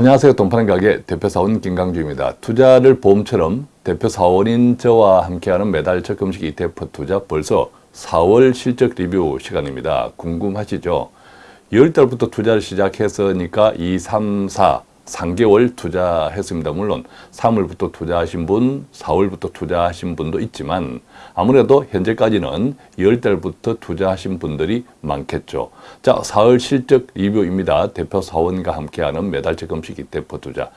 안녕하세요. 돈파는 가게 대표사원 김강주입니다. 투자를 보험처럼 대표사원인 저와 함께하는 매달 적금식 ETF 투자 벌써 4월 실적 리뷰 시간입니다. 궁금하시죠? 10달부터 투자를 시작했으니까 2, 3, 4, 3개월 투자했습니다. 물론 3월부터 투자하신 분, 4월부터 투자하신 분도 있지만 아무래도 현재까지는 10달부터 투자하신 분들이 많겠죠. 자, 4월 실적 리뷰입니다. 대표 사원과 함께하는 매달 적금식 ETF 투자.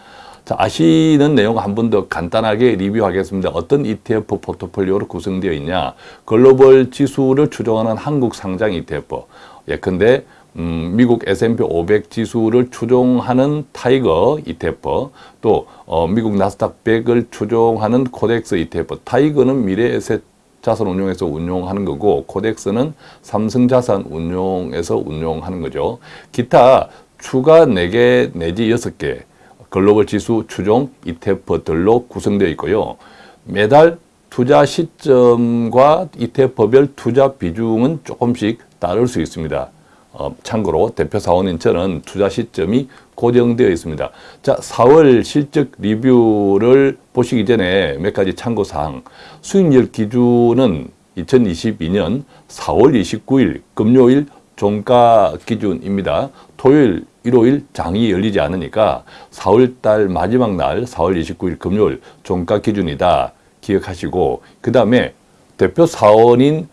자, 아시는 내용 한 번 더 간단하게 리뷰하겠습니다. 어떤 ETF 포트폴리오로 구성되어 있냐. 글로벌 지수를 추종하는 한국 상장 ETF. 예컨대 음, 미국 S&P 500 지수를 추종하는 TIGER ETF, 또 어, 미국 나스닥 100을 추종하는 KODEX ETF. TIGER는 미래에셋 자산 운용에서 운용하는 거고 코덱스는 삼성 자산 운용에서 운용하는 거죠. 기타 추가 4개 내지 6개 글로벌 지수 추종 ETF들로 구성되어 있고요. 매달 투자 시점과 ETF별 투자 비중은 조금씩 다를 수 있습니다. 어, 참고로 대표 사원인 저는 투자 시점이 고정되어 있습니다. 자, 4월 실적 리뷰를 보시기 전에 몇 가지 참고사항. 수익률 기준은 2022년 4월 29일 금요일 종가 기준입니다. 토요일, 일요일 장이 열리지 않으니까 4월달 마지막 날 4월 29일 금요일 종가 기준이다 기억하시고 그 다음에 대표 사원인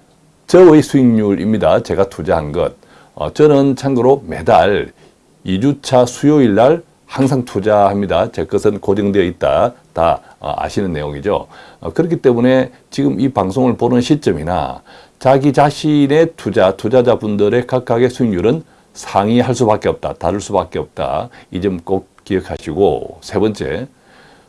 저의 수익률입니다. 제가 투자한 것. 어, 저는 참고로 매달 2주차 수요일 날 항상 투자합니다. 제 것은 고정되어 있다. 다 어, 아시는 내용이죠. 어, 그렇기 때문에 지금 이 방송을 보는 시점이나 자기 자신의 투자, 투자자분들의 각각의 수익률은 상이할 수밖에 없다. 다를 수밖에 없다. 이 점 꼭 기억하시고 세 번째,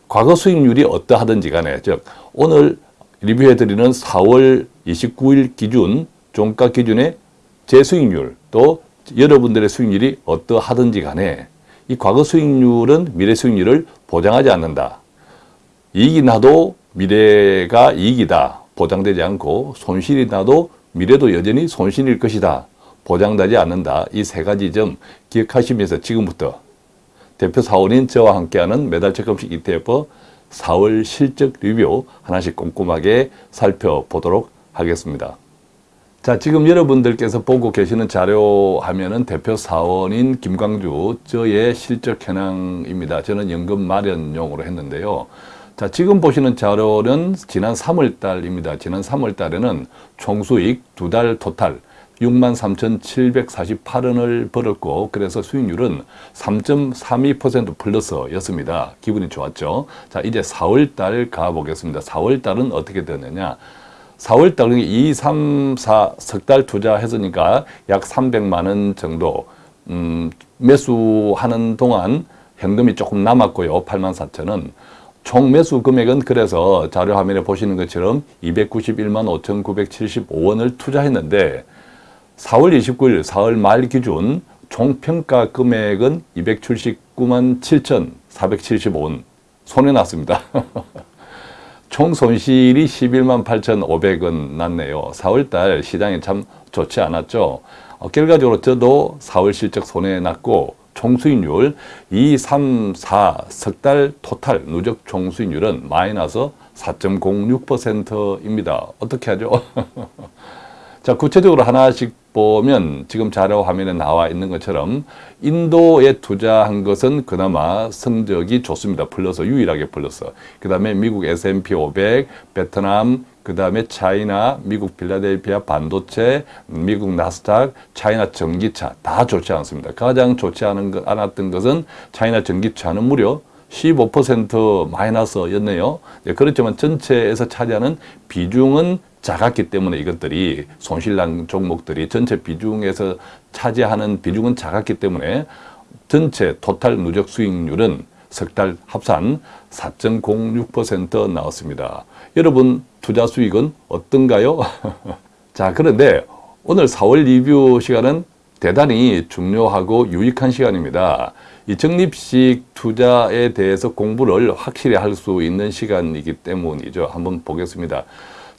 과거 수익률이 어떠하든지 간에 즉 오늘 리뷰해드리는 4월 29일 기준 종가 기준의 제 수익률 또 여러분들의 수익률이 어떠하든지 간에 이 과거 수익률은 미래 수익률을 보장하지 않는다. 이익이 나도 미래가 이익이다. 보장되지 않고 손실이 나도 미래도 여전히 손실일 것이다. 보장되지 않는다. 이 세 가지 점 기억하시면서 지금부터 대표 사원인 저와 함께하는 매달 적금식 ETF 4월 실적 리뷰 하나씩 꼼꼼하게 살펴보도록 하겠습니다. 자, 지금 여러분들께서 보고 계시는 자료 하면은 대표 사원인 김광주 저의 실적 현황입니다. 저는 연금 마련용으로 했는데요. 자, 지금 보시는 자료는 지난 3월 달입니다. 지난 3월 달에는 총수익 두 달 토탈 63,748원을 벌었고 그래서 수익률은 3.32% 플러스였습니다. 기분이 좋았죠. 자, 이제 4월 달 가보겠습니다. 4월 달은 어떻게 되느냐. 4월 달 2, 3, 4 석 달 투자했으니까 약 300만 원 정도 음, 매수하는 동안 현금이 조금 남았고요. 8만 4천 원. 총 매수 금액은 그래서 자료 화면에 보시는 것처럼 291만 5,975원을 투자했는데 4월 29일 4월 말 기준 총 평가 금액은 279만 7,475원 손해났습니다. 총 손실이 11만 8,500원 났네요. 4월달 시장이 참 좋지 않았죠. 어, 결과적으로 저도 4월 실적 손해 났고 총수익률 2, 3, 4 석 달 토탈 누적 총수익률은 마이너스 4.06%입니다. 어떻게 하죠? 자, 구체적으로 하나씩 보면 지금 자료 화면에 나와 있는 것처럼 인도에 투자한 것은 그나마 성적이 좋습니다. 플러스 유일하게 플러스. 그 다음에 미국 S&P 500, 베트남, 그 다음에 차이나, 미국 필라델피아 반도체, 미국 나스닥, 차이나 전기차 다 좋지 않습니다. 가장 좋지 않은 것, 않았던 것은 차이나 전기차는 무려 15% 마이너스였네요. 네, 그렇지만 전체에서 차지하는 비중은 작았기 때문에 이것들이 손실난 종목들이 전체 비중에서 차지하는 비중은 작았기 때문에 전체 토탈 누적 수익률은 석 달 합산 4.06% 나왔습니다. 여러분 투자 수익은 어떤가요? 자 그런데 오늘 4월 리뷰 시간은 대단히 중요하고 유익한 시간입니다. 이 적립식 투자에 대해서 공부를 확실히 할 수 있는 시간이기 때문이죠. 한번 보겠습니다.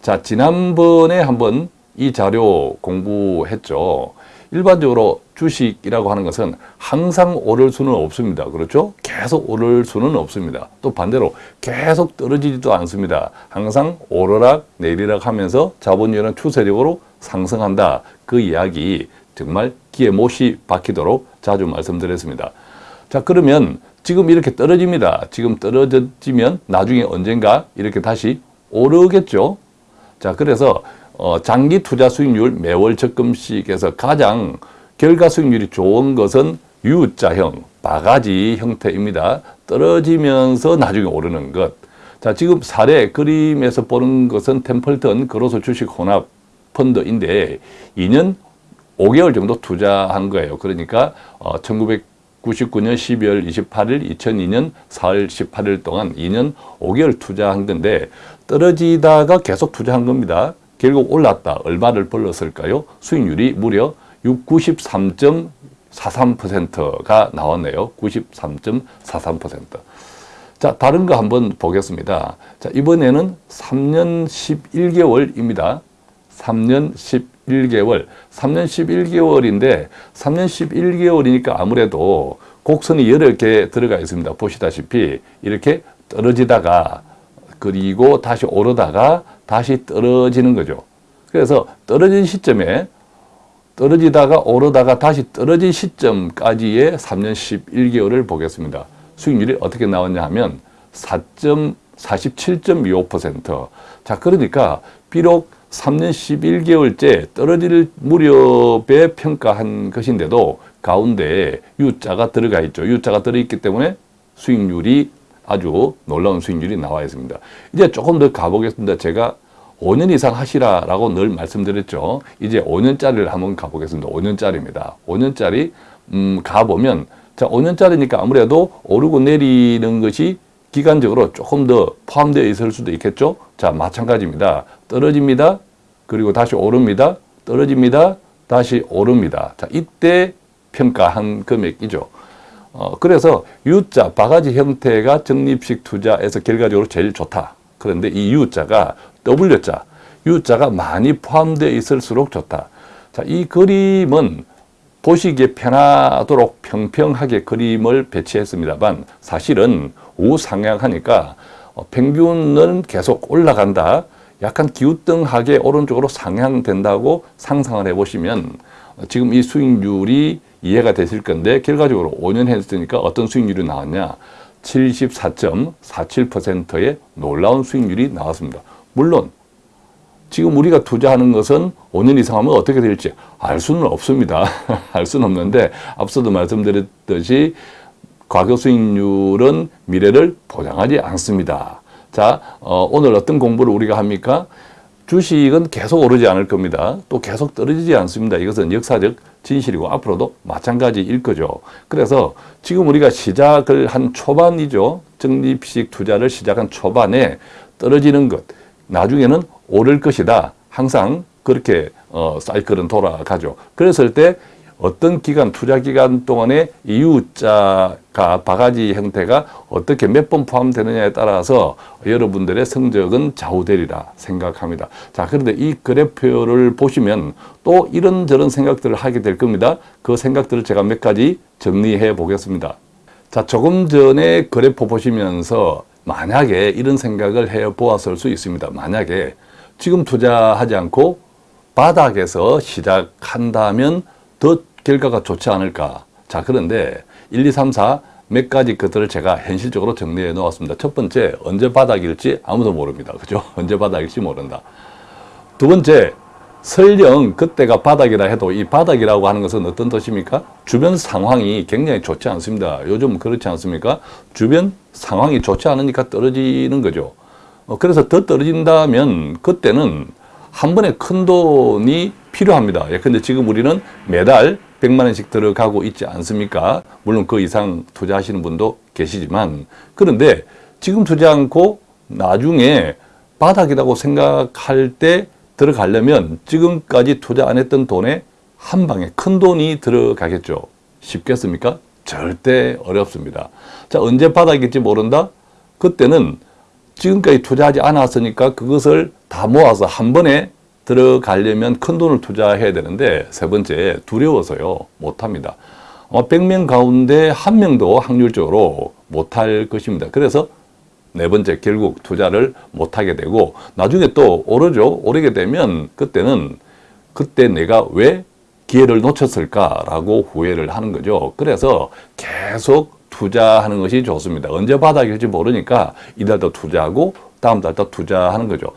자, 지난번에 한번 이 자료 공부했죠. 일반적으로 주식이라고 하는 것은 항상 오를 수는 없습니다. 그렇죠? 계속 오를 수는 없습니다. 또 반대로 계속 떨어지지도 않습니다. 항상 오르락 내리락 하면서 자본주의는 추세력으로 상승한다. 그 이야기 정말 귀에 못이 박히도록 자주 말씀드렸습니다. 자 그러면 지금 이렇게 떨어집니다. 지금 떨어지면 나중에 언젠가 이렇게 다시 오르겠죠. 자 그래서 어, 장기 투자 수익률 매월 적금식에서 가장 결과 수익률이 좋은 것은 U자형, 바가지 형태입니다. 떨어지면서 나중에 오르는 것. 자, 지금 사례 그림에서 보는 것은 템플턴 그로서 주식 혼합 펀드인데 2년 5개월 정도 투자한 거예요. 그러니까 어, 1999년 12월 28일, 2002년 4월 18일 동안 2년 5개월 투자한 건데 떨어지다가 계속 투자한 겁니다. 결국 올랐다. 얼마를 벌렀을까요? 수익률이 무려 93.43%가 나왔네요. 93.43%. 자, 다른 거 한번 보겠습니다. 자, 이번에는 3년 11개월입니다. 3년 11개월. 3년 11개월인데 3년 11개월이니까 아무래도 곡선이 여러 개 들어가 있습니다. 보시다시피 이렇게 떨어지다가 그리고 다시 오르다가 다시 떨어지는 거죠. 그래서 떨어진 시점에 떨어지다가 오르다가 다시 떨어진 시점까지의 3년 11개월을 보겠습니다. 수익률이 어떻게 나왔냐 하면 4.47.25%. 자, 그러니까 비록 3년 11개월째 떨어질 무렵에 평가한 것인데도 가운데 U자가 들어가 있죠. U자가 들어있기 때문에 수익률이 아주 놀라운 수익률이 나와 있습니다. 이제 조금 더 가보겠습니다. 제가 5년 이상 하시라라고 늘 말씀드렸죠. 이제 5년짜리를 한번 가보겠습니다. 5년짜리입니다. 5년짜리 음, 가보면 자 5년짜리니까 아무래도 오르고 내리는 것이 기간적으로 조금 더 포함되어 있을 수도 있겠죠. 자 마찬가지입니다. 떨어집니다. 그리고 다시 오릅니다. 떨어집니다. 다시 오릅니다. 자 이때 평가한 금액이죠. 어, 그래서 U자 바가지 형태가 적립식 투자에서 결과적으로 제일 좋다. 그런데 이 U자가 W자, U자가 많이 포함되어 있을수록 좋다. 자, 이 그림은 보시기에 편하도록 평평하게 그림을 배치했습니다만 사실은 우상향하니까 어, 평균은 계속 올라간다. 약간 기우뚱하게 오른쪽으로 상향된다고 상상을 해보시면 지금 이 수익률이 이해가 되실 건데 결과적으로 5년 했으니까 어떤 수익률이 나왔냐 74.47%의 놀라운 수익률이 나왔습니다. 물론 지금 우리가 투자하는 것은 5년 이상 하면 어떻게 될지 알 수는 없습니다. 알 수는 없는데 앞서도 말씀드렸듯이 과거 수익률은 미래를 보장하지 않습니다. 자, 어, 오늘 어떤 공부를 우리가 합니까? 주식은 계속 오르지 않을 겁니다. 또 계속 떨어지지 않습니다. 이것은 역사적 진실이고 앞으로도 마찬가지일 거죠. 그래서 지금 우리가 시작을 한 초반이죠. 적립식 투자를 시작한 초반에 떨어지는 것, 나중에는 오를 것이다. 항상 그렇게 어, 사이클은 돌아가죠. 그랬을 때 어떤 기간, 투자 기간 동안에 이유자가 바가지 형태가 어떻게 몇 번 포함되느냐에 따라서 여러분들의 성적은 좌우되리라 생각합니다. 자, 그런데 이 그래프를 보시면 또 이런저런 생각들을 하게 될 겁니다. 그 생각들을 제가 몇 가지 정리해 보겠습니다. 자, 조금 전에 그래프 보시면서 만약에 이런 생각을 해 보았을 수 있습니다. 만약에 지금 투자하지 않고 바닥에서 시작한다면 더 결과가 좋지 않을까. 자, 그런데 1, 2, 3, 4 몇 가지 것들을 제가 현실적으로 정리해 놓았습니다. 첫 번째, 언제 바닥일지 아무도 모릅니다. 그죠? 언제 바닥일지 모른다. 두 번째, 설령 그때가 바닥이라 해도 이 바닥이라고 하는 것은 어떤 뜻입니까? 주변 상황이 굉장히 좋지 않습니다. 요즘 그렇지 않습니까? 주변 상황이 좋지 않으니까 떨어지는 거죠. 어, 그래서 더 떨어진다면 그때는 한 번에 큰 돈이 필요합니다. 예컨대 지금 우리는 매달 100만 원씩 들어가고 있지 않습니까? 물론 그 이상 투자하시는 분도 계시지만 그런데 지금 투자 않고 나중에 바닥이라고 생각할 때 들어가려면 지금까지 투자 안 했던 돈에 한 방에 큰 돈이 들어가겠죠. 쉽겠습니까? 절대 어렵습니다. 자, 언제 바닥일지 모른다? 그때는 지금까지 투자하지 않았으니까 그것을 다 모아서 한 번에 들어가려면 큰 돈을 투자해야 되는데 세 번째 두려워서요 못합니다. 어, 100명 가운데 한 명도 확률적으로 못할 것입니다. 그래서 네 번째 결국 투자를 못하게 되고 나중에 또 오르죠. 오르게 되면 그때는 그때 내가 왜 기회를 놓쳤을까라고 후회를 하는 거죠. 그래서 계속 투자하는 것이 좋습니다. 언제 바닥일지 모르니까 이달도 투자하고 다음 달도 투자하는 거죠.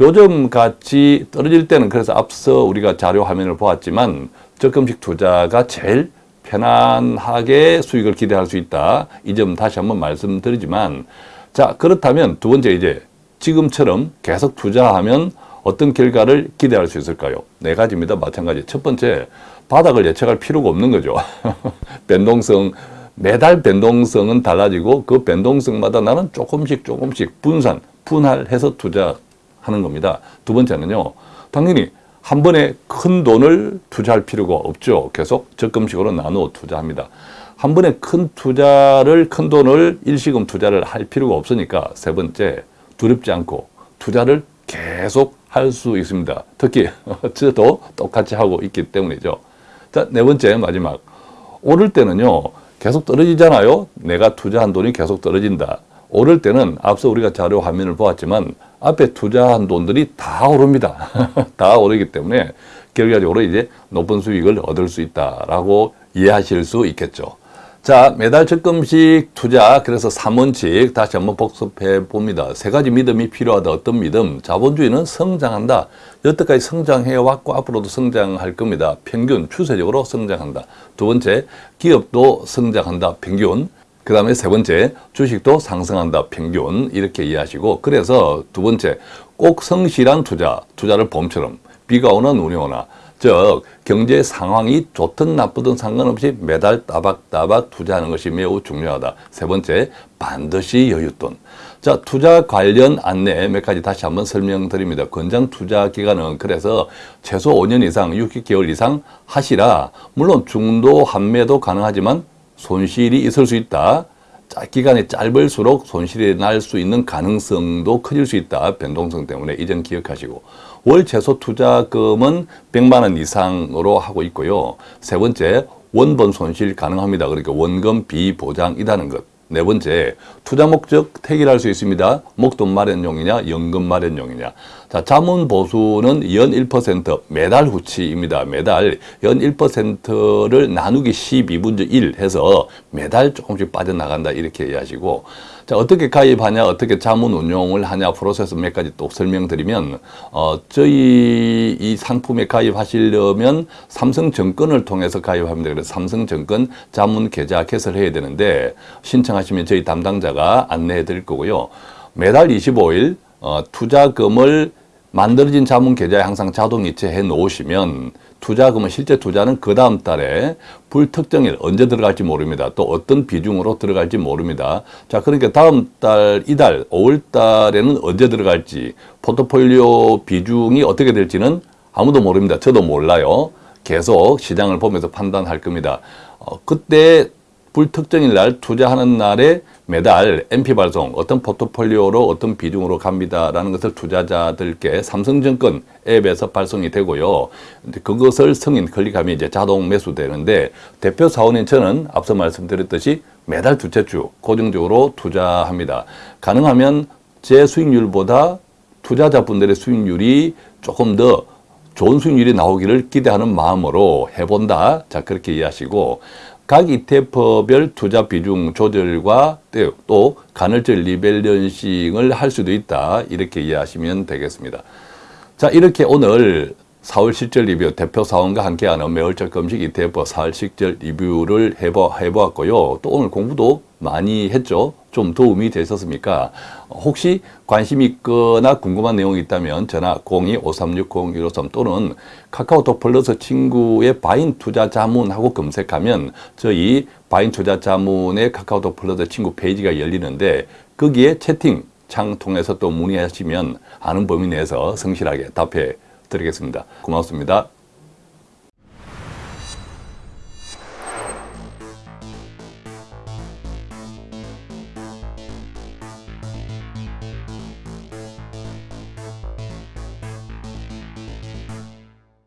요즘 같이 떨어질 때는 그래서 앞서 우리가 자료 화면을 보았지만 적금식 투자가 제일 편안하게 수익을 기대할 수 있다. 이 점 다시 한번 말씀드리지만 자 그렇다면 두 번째 이제 지금처럼 계속 투자하면 어떤 결과를 기대할 수 있을까요? 네 가지입니다. 마찬가지. 첫 번째, 바닥을 예측할 필요가 없는 거죠. 변동성, 매달 변동성은 달라지고 그 변동성마다 나는 조금씩 조금씩 분산, 분할해서 투자하는 겁니다. 두 번째는요, 당연히 한 번에 큰 돈을 투자할 필요가 없죠. 계속 적금식으로 나누어 투자합니다. 한 번에 큰 투자를, 큰 돈을 일시금 투자를 할 필요가 없으니까 세 번째, 두렵지 않고 투자를 계속 할 수 있습니다. 특히 저도 똑같이 하고 있기 때문이죠. 자, 네 번째 마지막. 오를 때는요. 계속 떨어지잖아요. 내가 투자한 돈이 계속 떨어진다. 오를 때는 앞서 우리가 자료 화면을 보았지만 앞에 투자한 돈들이 다 오릅니다. 다 오르기 때문에 결과적으로 이제 높은 수익을 얻을 수 있다라고 이해하실 수 있겠죠. 자, 매달 적금식 투자, 그래서 3원칙 다시 한번 복습해 봅니다. 세 가지 믿음이 필요하다. 어떤 믿음? 자본주의는 성장한다. 여태까지 성장해 왔고 앞으로도 성장할 겁니다. 평균, 추세적으로 성장한다. 두 번째, 기업도 성장한다. 평균. 그 다음에 세 번째, 주식도 상승한다. 평균. 이렇게 이해하시고, 그래서 두 번째, 꼭 성실한 투자, 투자를 봄처럼 비가 오나 눈이 오나 즉 경제 상황이 좋든 나쁘든 상관없이 매달 따박따박 투자하는 것이 매우 중요하다. 세 번째, 반드시 여윳돈. 자, 투자 관련 안내 몇 가지 다시 한번 설명드립니다. 권장 투자 기간은 그래서 최소 5년 이상, 60개월 이상 하시라. 물론 중도 한매도 가능하지만 손실이 있을 수 있다. 기간이 짧을수록 손실이 날 수 있는 가능성도 커질 수 있다. 변동성 때문에 이점 기억하시고 월 최소 투자금은 100만 원 이상으로 하고 있고요. 세 번째 원본 손실 가능합니다. 그러니까 원금 비보장이라는 것. 네 번째, 투자 목적 택일할 수 있습니다. 목돈 마련용이냐, 연금 마련용이냐. 자, 자문 보수는 연 1% 매달 후치입니다. 매달 연 1%를 나누기 12분의 1 해서 매달 조금씩 빠져나간다. 이렇게 이해하시고. 자, 어떻게 가입하냐, 어떻게 자문 운용을 하냐, 프로세스 몇 가지 또 설명드리면, 어, 저희 이 상품에 가입하시려면 삼성증권을 통해서 가입합니다. 그래서 삼성증권 자문 계좌 개설해야 되는데, 신청하시면 저희 담당자가 안내해 드릴 거고요. 매달 25일, 어, 투자금을 만들어진 자문 계좌에 항상 자동 이체해 놓으시면 투자금은 실제 투자는 그 다음 달에 불특정일 언제 들어갈지 모릅니다. 또 어떤 비중으로 들어갈지 모릅니다. 자, 그러니까 다음 달, 이달, 5월 달에는 언제 들어갈지 포트폴리오 비중이 어떻게 될지는 아무도 모릅니다. 저도 몰라요. 계속 시장을 보면서 판단할 겁니다. 어, 그때 불특정일 날 투자하는 날에 매달 MP 발송 어떤 포트폴리오로 어떤 비중으로 갑니다라는 것을 투자자들께 삼성증권 앱에서 발송이 되고요. 그것을 승인 클릭하면 이제 자동 매수되는데 대표 사원인 저는 앞서 말씀드렸듯이 매달 두째 주 고정적으로 투자합니다. 가능하면 제 수익률보다 투자자분들의 수익률이 조금 더 좋은 수익률이 나오기를 기대하는 마음으로 해본다. 자, 그렇게 이해하시고, 각 ETF별 투자 비중 조절과 또 간헐적 리밸런싱을 할 수도 있다. 이렇게 이해하시면 되겠습니다. 자, 이렇게 오늘 4월 실절 리뷰 대표 사원과 함께하는 매월적 금식 ETF 4월 실절 리뷰를 해보, 해보았고요. 또 오늘 공부도 많이 했죠. 좀 도움이 되셨습니까? 혹시 관심 있거나 궁금한 내용이 있다면 전화 02-5360-153 또는 카카오톡 플러스 친구의 바인 투자 자문하고 검색하면 저희 바인 투자 자문의 카카오톡 플러스 친구 페이지가 열리는데 거기에 채팅 창 통해서 또 문의하시면 아는 범위 내에서 성실하게 답해 드리겠습니다. 고맙습니다.